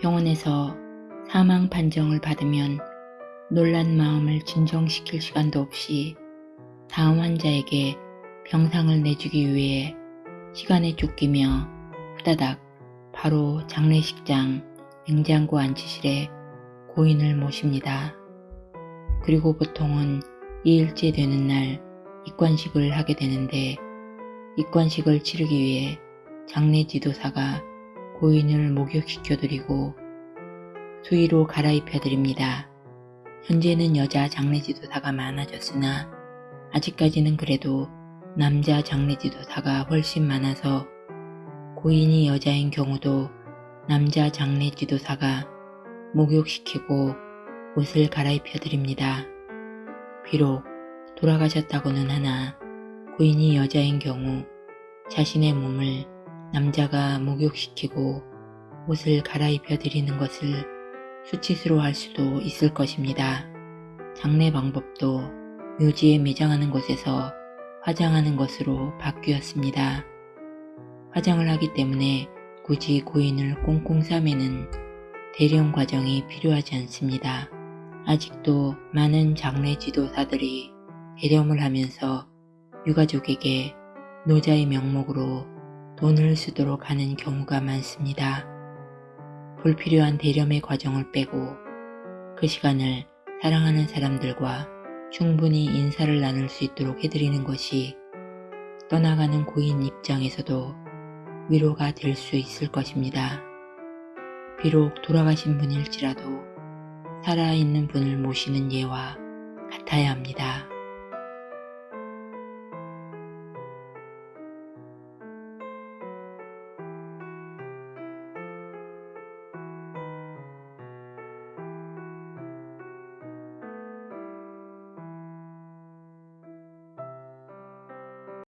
병원에서 사망 판정을 받으면 놀란 마음을 진정시킬 시간도 없이 다음 환자에게 병상을 내주기 위해 시간에 쫓기며 후다닥 바로 장례식장 냉장고 안치실에 고인을 모십니다. 그리고 보통은 2일째 되는 날 입관식을 하게 되는데 입관식을 치르기 위해 장례 지도사가 고인을 목욕시켜드리고 수의로 갈아입혀드립니다. 현재는 여자 장례 지도사가 많아졌으나 아직까지는 그래도 남자 장례 지도사가 훨씬 많아서 고인이 여자인 경우도 남자 장례 지도사가 목욕시키고 옷을 갈아입혀드립니다. 비록 돌아가셨다고는 하나 고인이 여자인 경우 자신의 몸을 남자가 목욕시키고 옷을 갈아입혀 드리는 것을 수치스러워 할 수도 있을 것입니다. 장례 방법도 묘지에 매장하는 곳에서 화장하는 것으로 바뀌었습니다. 화장을 하기 때문에 굳이 고인을 꽁꽁 싸매는 대령 과정이 필요하지 않습니다. 아직도 많은 장례 지도사들이 대령을 하면서 유가족에게 노자의 명목으로 돈을 쓰도록 하는 경우가 많습니다. 불필요한 대렴의 과정을 빼고 그 시간을 사랑하는 사람들과 충분히 인사를 나눌 수 있도록 해드리는 것이 떠나가는 고인 입장에서도 위로가 될 수 있을 것입니다. 비록 돌아가신 분일지라도 살아있는 분을 모시는 예와 같아야 합니다.